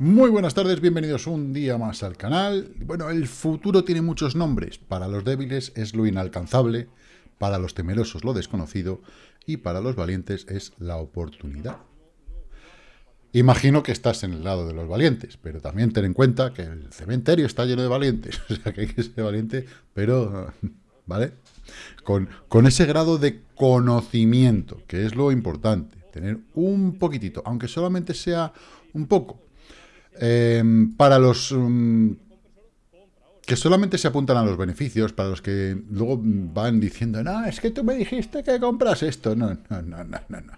Muy buenas tardes, bienvenidos un día más al canal. Bueno, el futuro tiene muchos nombres. Para los débiles es lo inalcanzable, para los temerosos lo desconocido y para los valientes es la oportunidad. Imagino que estás en el lado de los valientes, pero también ten en cuenta que el cementerio está lleno de valientes. O sea, que hay que ser valiente, pero... ¿Vale? Con, con ese grado de conocimiento, que es lo importante. Tener un poquitito, aunque solamente sea un poco. Em, para los mm, que solamente se apuntan a los beneficios, para los que luego van diciendo, no, es que tú me dijiste que compras esto. No, no, no, no, no.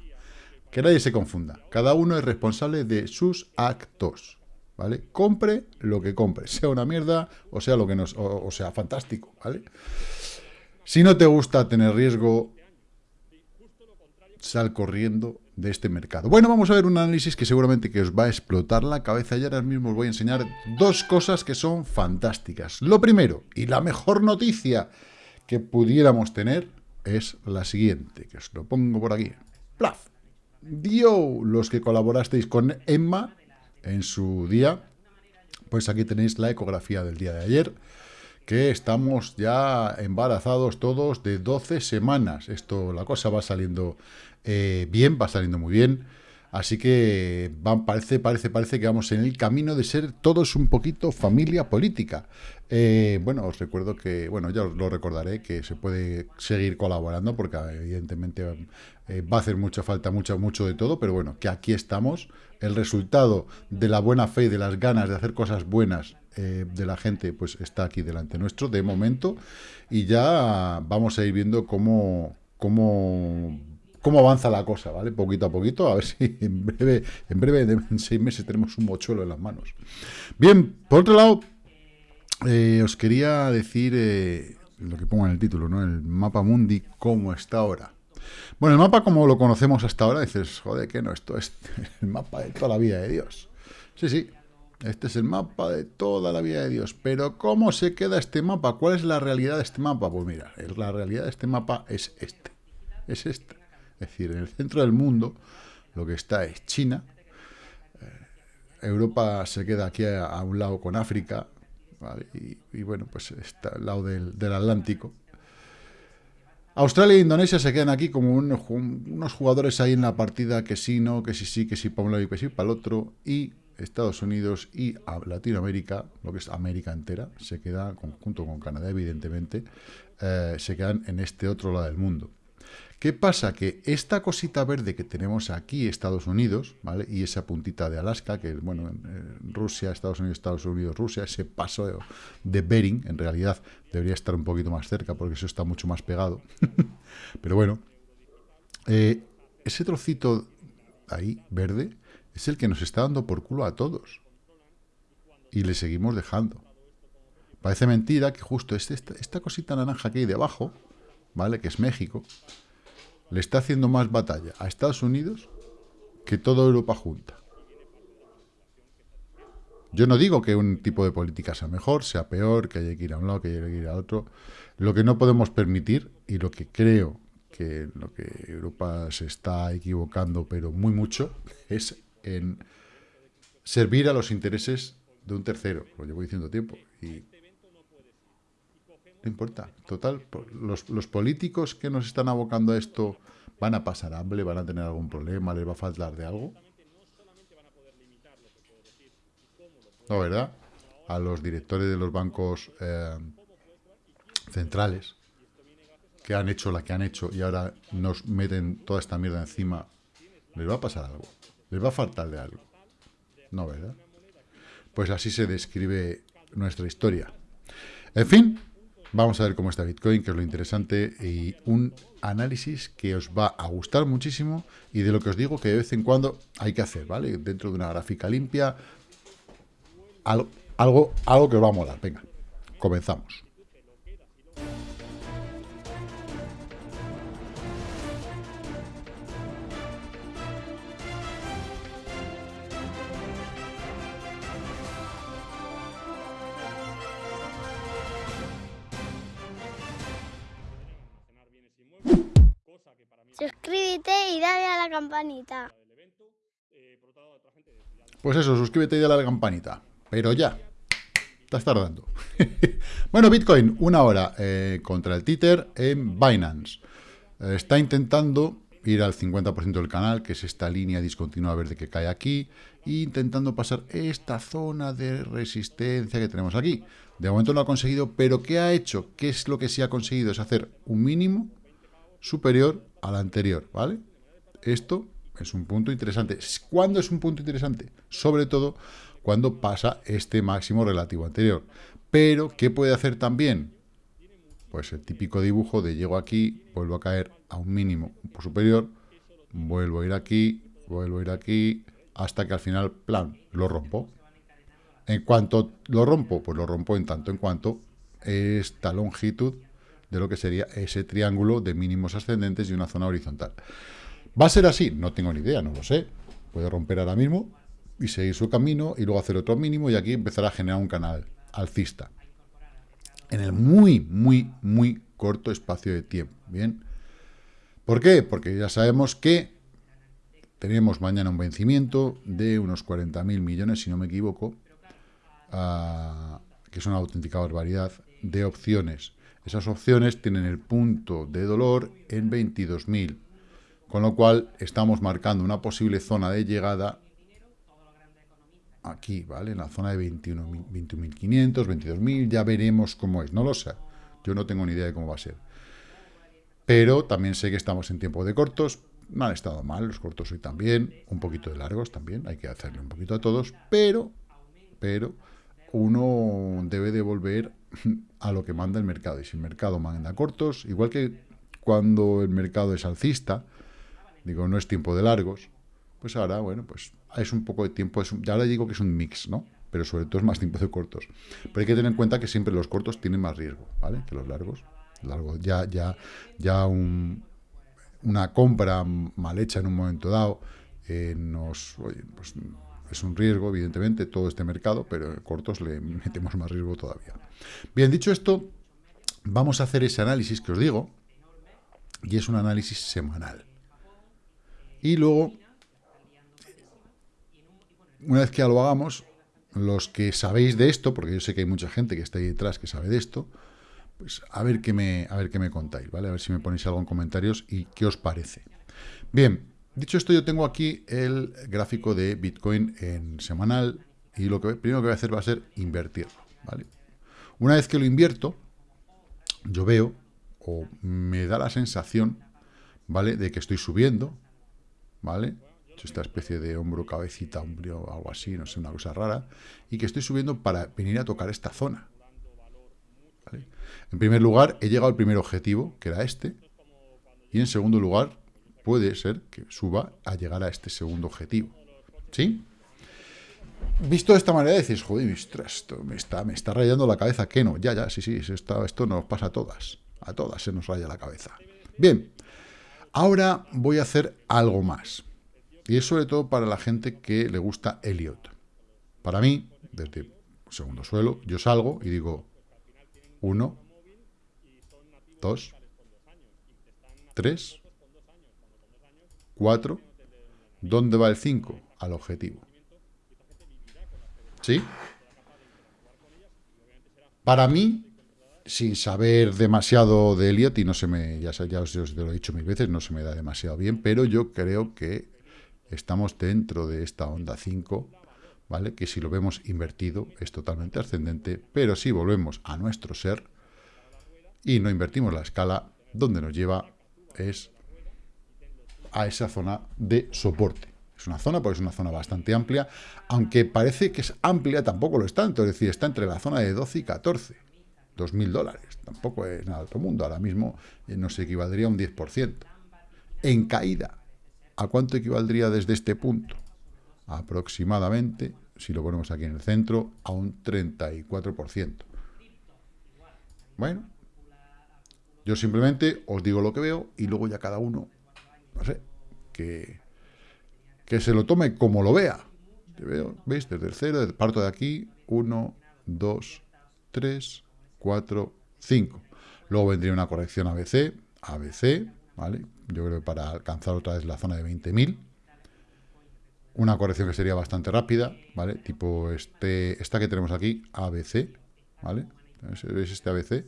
Que nadie se confunda. Cada uno es responsable de sus actos. ¿Vale? Compre lo que compre, sea una mierda o sea lo que nos, o, sea fantástico, ¿vale? Si no te gusta tener riesgo, sal corriendo de este mercado. Bueno, vamos a ver un análisis que seguramente que os va a explotar la cabeza y ahora mismo os voy a enseñar dos cosas que son fantásticas. Lo primero, y la mejor noticia que pudiéramos tener, es la siguiente, que os lo pongo por aquí. ¡Plaf! dio los que colaborasteis con Emma en su día, pues aquí tenéis la ecografía del día de ayer, que estamos ya embarazados todos de 12 semanas. Esto, la cosa va saliendo eh, bien, va saliendo muy bien. Así que parece, parece, parece que vamos en el camino de ser todos un poquito familia política. Eh, bueno, os recuerdo que, bueno, ya os lo recordaré, que se puede seguir colaborando porque evidentemente eh, va a hacer mucha falta, mucho, mucho de todo, pero bueno, que aquí estamos. El resultado de la buena fe y de las ganas de hacer cosas buenas eh, de la gente, pues está aquí delante nuestro, de momento, y ya vamos a ir viendo cómo, cómo cómo avanza la cosa, ¿vale? Poquito a poquito, a ver si en breve, en breve, en seis meses, tenemos un mochuelo en las manos. Bien, por otro lado, eh, os quería decir eh, lo que pongo en el título, ¿no? El mapa mundi, cómo está ahora. Bueno, el mapa como lo conocemos hasta ahora, dices, joder, que no, esto es el mapa de toda la vida de Dios. Sí, sí, este es el mapa de toda la vida de Dios. Pero ¿cómo se queda este mapa? ¿Cuál es la realidad de este mapa? Pues mira, la realidad de este mapa es este. Es este. Es decir, en el centro del mundo lo que está es China, eh, Europa se queda aquí a, un lado con África, y, bueno, pues está al lado del, Atlántico. Australia e Indonesia se quedan aquí como unos jugadores ahí en la partida que sí, no, que sí, sí, que sí para un lado y que sí para el otro, y Estados Unidos y Latinoamérica, lo que es América entera, se queda, junto con Canadá evidentemente, eh, se quedan en este otro lado del mundo. ¿Qué pasa? Que esta cosita verde que tenemos aquí, Estados Unidos, ¿vale? Y esa puntita de Alaska, que, bueno, Rusia, Estados Unidos, Estados Unidos, Rusia, ese paso de Bering, en realidad, debería estar un poquito más cerca, porque eso está mucho más pegado. Pero bueno, eh, ese trocito ahí, verde, es el que nos está dando por culo a todos. Y le seguimos dejando. Parece mentira que justo este, esta, esta cosita naranja que hay debajo, ¿vale? Que es México, le está haciendo más batalla a Estados Unidos que toda Europa junta. Yo no digo que un tipo de política sea mejor, sea peor, que haya que ir a un lado, que haya que ir a otro. Lo que no podemos permitir, y lo que creo que lo que Europa se está equivocando, pero muy mucho, es en servir a los intereses de un tercero. Lo llevo diciendo tiempo. Y no importa. Total, los, los políticos que nos están abocando a esto van a pasar hambre, van a tener algún problema, les va a faltar de algo. No, ¿verdad? A los directores de los bancos eh, centrales que han hecho la que han hecho y ahora nos meten toda esta mierda encima, les va a pasar algo. Les va a faltar de algo. No, ¿verdad? Pues así se describe nuestra historia. En fin, Vamos a ver cómo está Bitcoin, que es lo interesante, y un análisis que os va a gustar muchísimo y de lo que os digo que de vez en cuando hay que hacer, ¿vale? Dentro de una gráfica limpia, algo, algo, algo que os va a molar. Venga, comenzamos. Campanita. Pues eso, suscríbete y dale a la campanita. Pero ya. Estás tardando. bueno, Bitcoin, una hora eh, contra el títer en Binance. Eh, está intentando ir al 50% del canal, que es esta línea discontinua verde que cae aquí, e intentando pasar esta zona de resistencia que tenemos aquí. De momento no ha conseguido, pero ¿qué ha hecho? ¿Qué es lo que sí ha conseguido? Es hacer un mínimo superior al anterior, ¿vale? Esto es un punto interesante. ¿Cuándo es un punto interesante? Sobre todo cuando pasa este máximo relativo anterior. Pero, ¿qué puede hacer también? Pues el típico dibujo de llego aquí, vuelvo a caer a un mínimo superior, vuelvo a ir aquí, vuelvo a ir aquí, hasta que al final, plan, lo rompo. En cuanto lo rompo, pues lo rompo en tanto en cuanto esta longitud de lo que sería ese triángulo de mínimos ascendentes y una zona horizontal. ¿Va a ser así? No tengo ni idea, no lo sé. Puede romper ahora mismo y seguir su camino y luego hacer otro mínimo y aquí empezar a generar un canal alcista. En el muy, muy, muy corto espacio de tiempo. ¿Bien? ¿Por qué? Porque ya sabemos que tenemos mañana un vencimiento de unos 40.000 millones, si no me equivoco, ah, que es una auténtica barbaridad, de opciones. Esas opciones tienen el punto de dolor en 22.000, con lo cual estamos marcando una posible zona de llegada aquí, ¿vale? En la zona de 21.500, 22.000, ya veremos cómo es, no lo sé, yo no tengo ni idea de cómo va a ser. Pero también sé que estamos en tiempo de cortos. No han estado mal los cortos hoy también. Un poquito de largos también. Hay que hacerle un poquito a todos. Pero, pero, uno debe de volver a lo que manda el mercado. Y si el mercado manda cortos, igual que cuando el mercado es alcista, digo, no es tiempo de largos, pues ahora, bueno, pues es un poco de tiempo, es ya le digo que es un mix, ¿no? Pero sobre todo es más tiempo de cortos. Pero hay que tener en cuenta que siempre los cortos tienen más riesgo, ¿vale? Que los largos largo. Ya, ya, ya una compra mal hecha en un momento dado eh, nos, pues, es un riesgo, evidentemente, todo este mercado, pero en cortos le metemos más riesgo todavía. Bien, dicho esto, vamos a hacer ese análisis que os digo, y es un análisis semanal. Y luego, una vez que ya lo hagamos, los que sabéis de esto, porque yo sé que hay mucha gente que está ahí detrás que sabe de esto, pues a ver qué me, a ver qué me contáis, ¿vale? A ver si me ponéis algo en comentarios y qué os parece. Bien, dicho esto, yo tengo aquí el gráfico de Bitcoin en semanal y lo que primero que voy a hacer va a ser invertirlo, ¿vale? Una vez que lo invierto, yo veo o me da la sensación, ¿vale? De que estoy subiendo, ¿vale? esta especie de hombro, cabecita, hombro, algo así, no sé, una cosa rara, y que estoy subiendo para venir a tocar esta zona, en primer lugar, he llegado al primer objetivo, que era este, y en segundo lugar, puede ser que suba a llegar a este segundo objetivo. ¿Sí? Visto de esta manera, decís, joder, esto me está, me está rayando la cabeza. ¿Qué no? Ya, ya, sí, sí, esto, esto nos pasa a todas. A todas se nos raya la cabeza. Bien, ahora voy a hacer algo más. Y es sobre todo para la gente que le gusta Elliot. Para mí, desde segundo suelo, yo salgo y digo, 1, 2, 3, 4. ¿Dónde va el 5? Al objetivo. ¿Sí? Para mí, sin saber demasiado de Elliot, y no se me, ya, ya os, os, lo he dicho mil veces, no se me da demasiado bien, pero yo creo que estamos dentro de esta onda 5 ¿vale? Que si lo vemos invertido es totalmente ascendente, pero si volvemos a nuestro ser y no invertimos la escala, donde nos lleva es a esa zona de soporte. Es una zona, porque es una zona bastante amplia, aunque parece que es amplia, tampoco lo es tanto, es decir, está entre la zona de 12 y 14, 2.000 dólares, tampoco es nada de otro mundo, ahora mismo eh, nos equivaldría a un 10%. En caída, ¿a cuánto equivaldría desde este punto? aproximadamente, si lo ponemos aquí en el centro, a un 34%. Bueno, yo simplemente os digo lo que veo y luego ya cada uno, no sé, que, que se lo tome como lo vea. Veo, ¿Veis? Desde el cero, parto de aquí, 1, 2, 3, 4, 5. Luego vendría una corrección ABC, ABC, ¿vale? Yo creo que para alcanzar otra vez la zona de 20.000, una corrección que sería bastante rápida, ¿vale? Tipo este, esta que tenemos aquí, ABC, ¿vale? ¿Veis este ABC?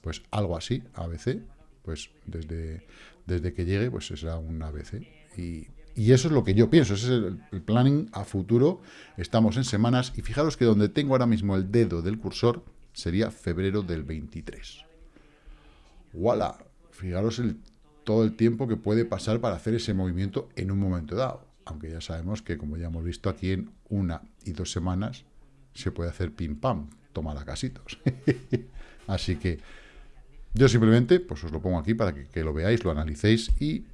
Pues algo así, ABC, pues desde, desde que llegue, pues será un ABC. Y, eso es lo que yo pienso, ese es el, planning a futuro. Estamos en semanas y fijaros que donde tengo ahora mismo el dedo del cursor sería febrero del 23. ¡Wala! Fijaros el, todo el tiempo que puede pasar para hacer ese movimiento en un momento dado. Aunque ya sabemos que, como ya hemos visto aquí, en una y dos semanas se puede hacer pim pam, tomar a casitos. Así que yo simplemente, pues os lo pongo aquí para que, lo veáis, lo analicéis y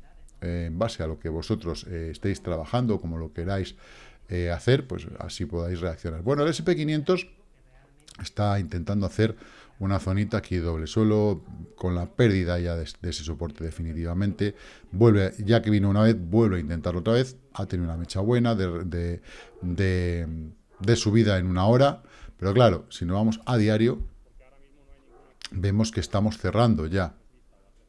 eh, en base a lo que vosotros eh, estéis trabajando, como lo queráis eh, hacer, pues así podáis reaccionar. Bueno, el SP500 está intentando hacer una zonita aquí doble suelo, con la pérdida ya de, ese soporte definitivamente, vuelve, ya que vino una vez, vuelve a intentarlo otra vez, ha tenido una mecha buena de, de subida en una hora, pero claro, si nos vamos a diario, vemos que estamos cerrando ya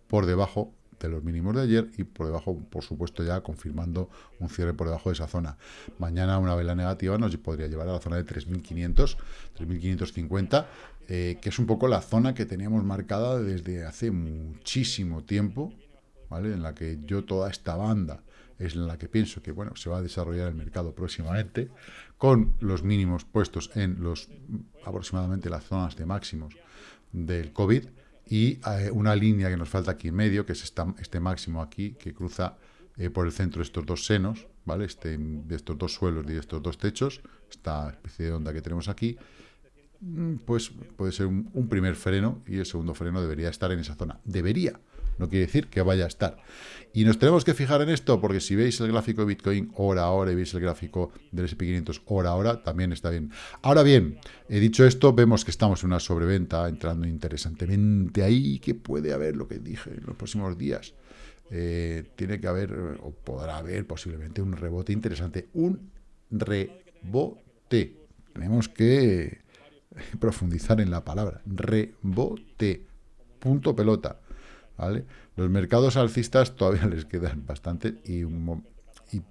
por debajo de los mínimos de ayer y por debajo, por supuesto, ya confirmando un cierre por debajo de esa zona. Mañana una vela negativa nos podría llevar a la zona de 3.500, 3.550, eh, que es un poco la zona que teníamos marcada desde hace muchísimo tiempo, ¿vale? En la que yo toda esta banda es en la que pienso que, bueno, se va a desarrollar el mercado próximamente, con los mínimos puestos en los aproximadamente las zonas de máximos del COVID y eh, una línea que nos falta aquí en medio, que es esta, este máximo aquí, que cruza eh, por el centro de estos dos senos, ¿vale? Este, de estos dos suelos y de estos dos techos, esta especie de onda que tenemos aquí, mm, pues puede ser un, un primer freno y el segundo freno debería estar en esa zona. Debería, no quiere decir que vaya a estar. Y nos tenemos que fijar en esto, porque si veis el gráfico de Bitcoin hora a hora y veis el gráfico del SP500 hora a hora, también está bien. Ahora bien, he dicho esto, vemos que estamos en una sobreventa, entrando interesantemente ahí, que puede haber lo que dije en los próximos días. Eh, tiene que haber, o podrá haber posiblemente un rebote interesante. Un rebote. Tenemos que profundizar en la palabra. Rebote. Punto pelota. Los mercados alcistas todavía les quedan bastante y,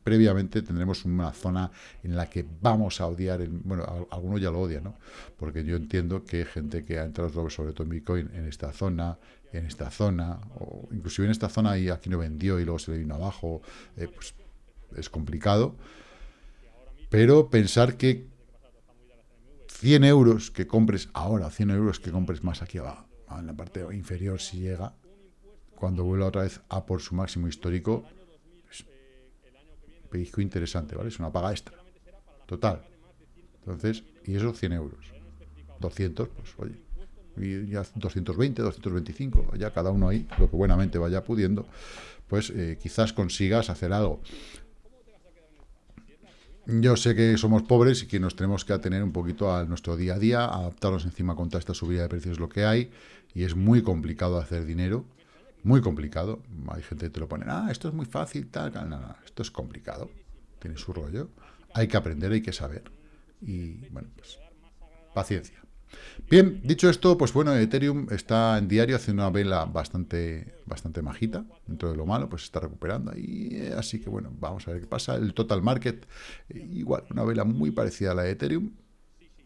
previamente tendremos una zona en la que vamos a odiar, bueno, algunos ya lo odian, ¿no? Porque yo entiendo que gente que ha entrado sobre todo en Bitcoin en esta zona, en esta zona, o inclusive en esta zona y aquí no vendió y luego se le vino abajo, eh, pues es complicado. Pero pensar que 100 euros que compres ahora, 100 euros que compres más aquí abajo, en la parte inferior si llega, cuando vuelva otra vez a por su máximo histórico, es pellizco interesante, ¿vale? Es una paga extra. Total. Entonces, y eso 100 euros. 200, pues oye, y ya 220, 225, ya cada uno ahí, lo que buenamente vaya pudiendo, pues eh, quizás consigas hacer algo. Yo sé que somos pobres y que nos tenemos que atener un poquito a nuestro día a día, adaptarnos encima contra esta subida de precios lo que hay, y es muy complicado hacer dinero, muy complicado. Hay gente que te lo pone, ah, esto es muy fácil, tal, no, no, esto es complicado. Tiene su rollo. Hay que aprender, hay que saber. Y, bueno, pues, paciencia. Bien, dicho esto, pues bueno, Ethereum está en diario haciendo una vela bastante, bastante majita, dentro de lo malo, pues está recuperando eh, así que bueno, vamos a ver qué pasa. El total market, eh, igual, una vela muy parecida a la de Ethereum,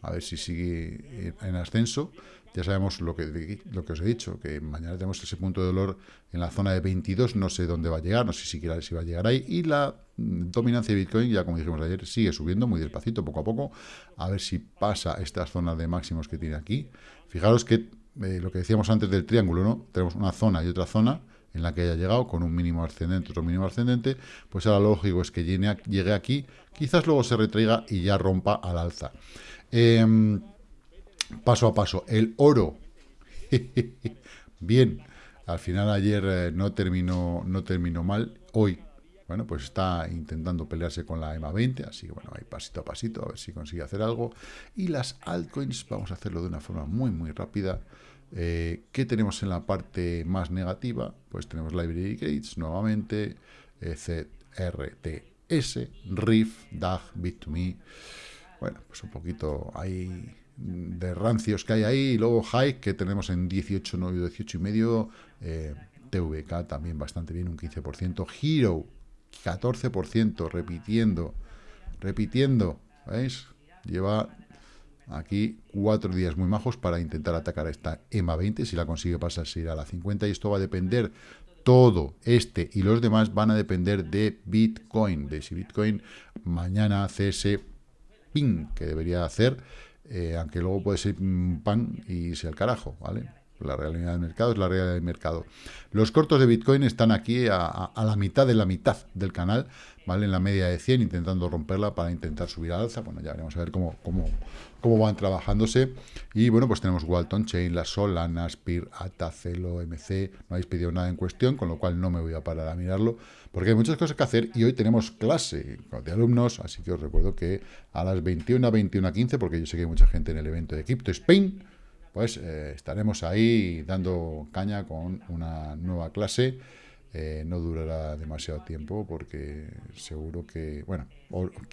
a ver si sigue en ascenso. Ya sabemos lo que, os he dicho, que mañana tenemos ese punto de dolor en la zona de 22, no sé dónde va a llegar, no sé siquiera si va a llegar ahí, y la dominancia de Bitcoin, ya como dijimos ayer, sigue subiendo muy despacito, poco a poco, a ver si pasa estas zonas de máximos que tiene aquí. Fijaros que eh, lo que decíamos antes del triángulo, ¿no? Tenemos una zona y otra zona en la que haya llegado con un mínimo ascendente, otro mínimo ascendente, pues ahora lo lógico es que llegue aquí, quizás luego se retraiga y ya rompa al alza. Eh, paso a paso. El oro. Bien, al final ayer eh, no terminó, no terminó mal. Hoy, bueno, pues está intentando pelearse con la EMA 20, así que bueno, ahí pasito a pasito, a ver si consigue hacer algo. Y las altcoins, vamos a hacerlo de una forma muy, muy rápida. Eh, ¿Qué tenemos en la parte más negativa? Pues tenemos Library Gates nuevamente, eh, CRTS, RIF, DAG, Bit2Me. Bueno, pues un poquito ahí de rancios que hay ahí, y luego High, que tenemos en 18, 9, 18 y medio, eh, TVK también bastante bien, un 15%, Hero, 14%, repitiendo repitiendo, ¿veis? Lleva aquí cuatro días muy majos para intentar atacar esta EMA 20, si la consigue pasar se irá a la 50 y esto va a depender todo este y los demás van a depender de Bitcoin, de si Bitcoin mañana hace ese ping que debería hacer, eh, aunque luego puede ser pan y sea el carajo, ¿vale? La realidad del mercado es la realidad del mercado. Los cortos de Bitcoin están aquí a, la mitad de la mitad del canal, ¿vale? En la media de 100, intentando romperla para intentar subir al alza. Bueno, ya veremos a ver cómo, cómo, cómo van trabajándose. Y bueno, pues tenemos Walton Chain, la Solana, Spir, ATA, Celo, MC. No habéis pedido nada en cuestión, con lo cual no me voy a parar a mirarlo, porque hay muchas cosas que hacer y hoy tenemos clase de alumnos, así que os recuerdo que a las 21 a 21 a 15, porque yo sé que hay mucha gente en el evento de Crypto Spain, pues eh, estaremos ahí dando caña con una nueva clase. Eh, no durará demasiado tiempo porque seguro que, bueno,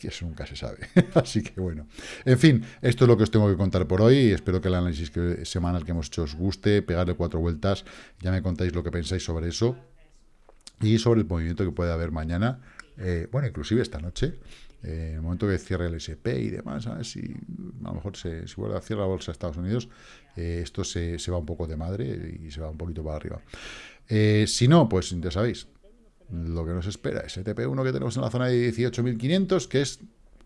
eso nunca se sabe. Así que bueno, en fin, esto es lo que os tengo que contar por hoy. Espero que el análisis semanal que hemos hecho os guste, pegarle cuatro vueltas, ya me contáis lo que pensáis sobre eso y sobre el movimiento que puede haber mañana, eh, bueno, inclusive esta noche, eh, en el momento que cierre el SP y demás, a si a lo mejor se, si vuelve a cierrar la bolsa de Estados Unidos, eh, esto se, va un poco de madre y se va un poquito para arriba. Eh, si no, pues ya sabéis, lo que nos espera es TP1 que tenemos en la zona de 18.500, que es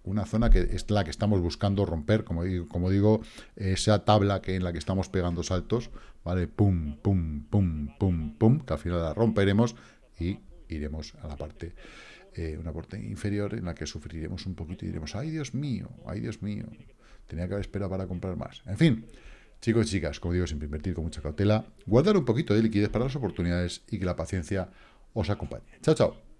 una zona que es la que estamos buscando romper, como digo, como digo, esa tabla que en la que estamos pegando saltos, ¿vale? Pum, pum, pum, pum, pum, que al final la romperemos y iremos a la parte eh, una parte inferior en la que sufriremos un poquito y diremos, ay Dios mío, ay Dios mío, tenía que haber esperado para comprar más. En fin, chicos y chicas, como digo, siempre invertir con mucha cautela, guardar un poquito de liquidez para las oportunidades y que la paciencia os acompañe. Chao, chao.